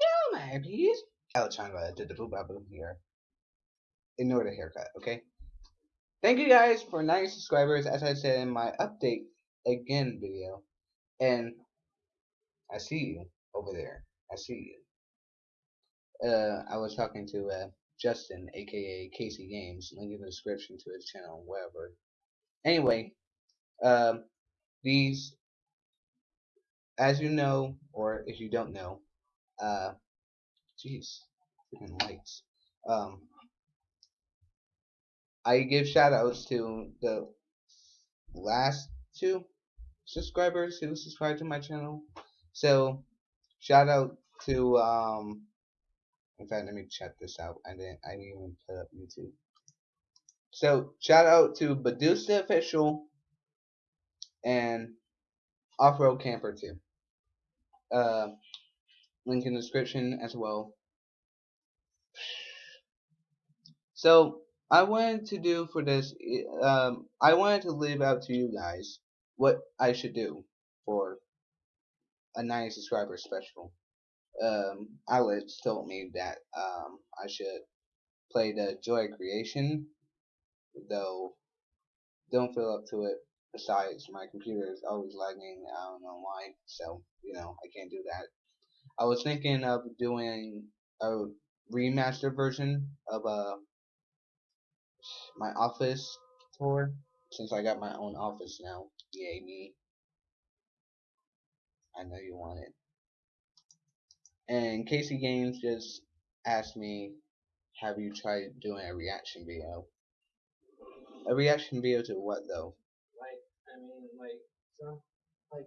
the camera, please. Alexandra did the boop boop here. Ignore the haircut, okay? Thank you guys for 90 subscribers, as I said in my update again video. And I see you over there. I see you. Uh, I was talking to uh, Justin, aka Casey Games. Link in the description to his channel, whatever. Anyway, um, these, as you know, or if you don't know, uh, jeez, freaking lights. Um, I give shoutouts to the last two subscribers who subscribed to my channel. So, shout out to um, in fact, let me check this out. I didn't. I didn't even put up YouTube. So shout out to Badusta Official and Off Road Camper too. Uh, link in the description as well. So I wanted to do for this. Um, I wanted to leave out to you guys what I should do for a 90 subscriber special um, Alex told me that um, I should play the Joy Creation, though don't feel up to it. Besides, my computer is always lagging. I don't know why, so you know I can't do that. I was thinking of doing a remastered version of uh, my office tour since I got my own office now. Yay me! I know you want it. And Casey Games just asked me, have you tried doing a reaction video? A reaction video to what though? Like, I mean, like, some, like,